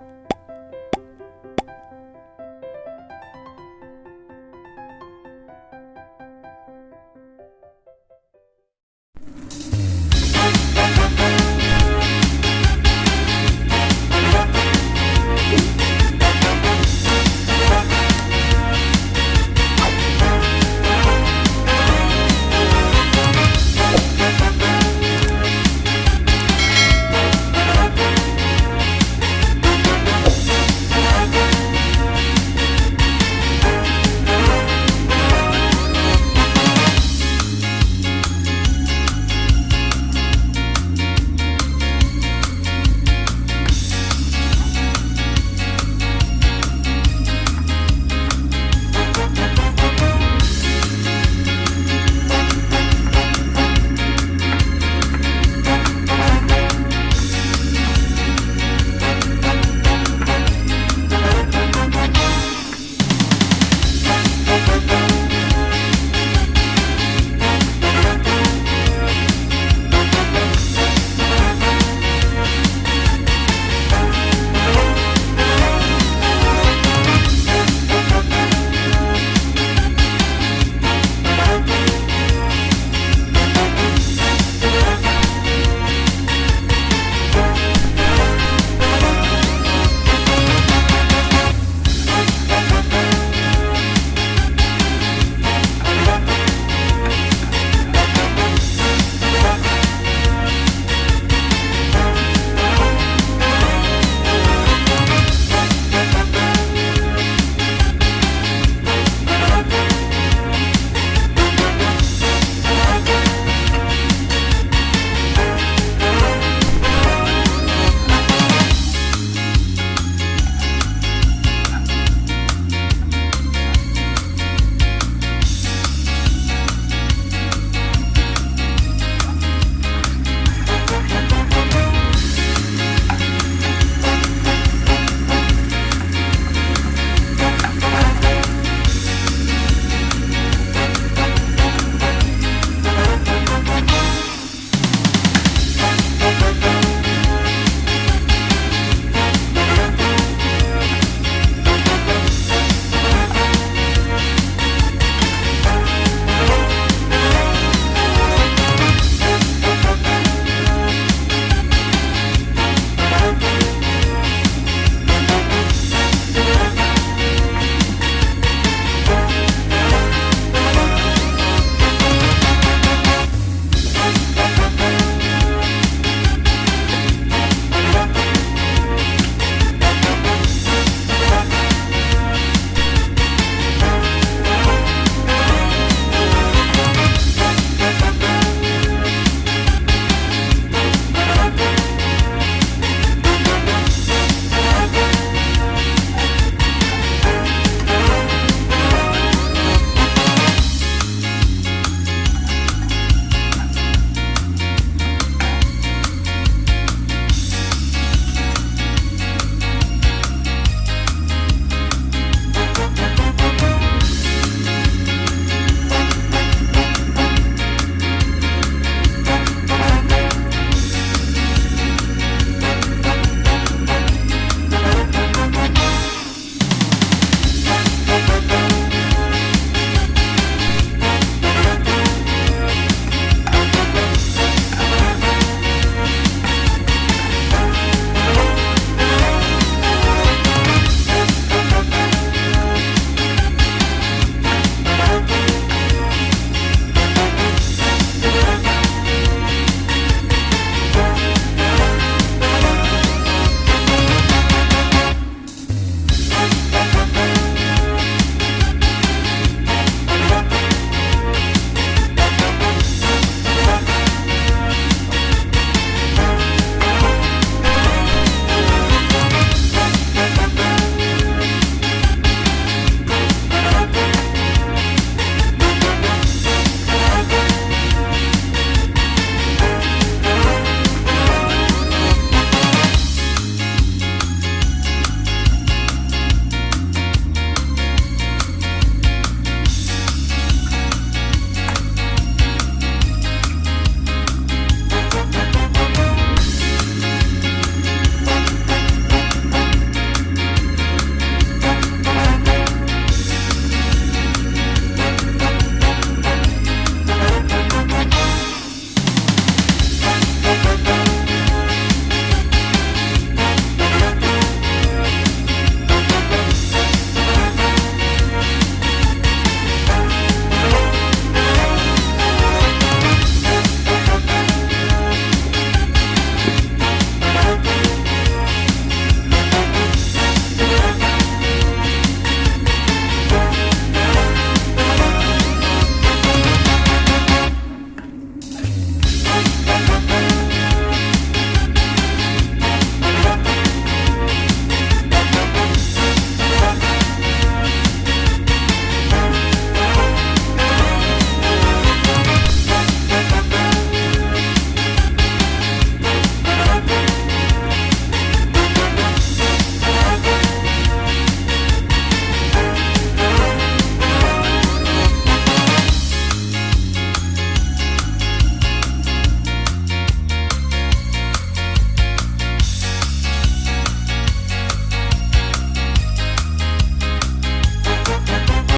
う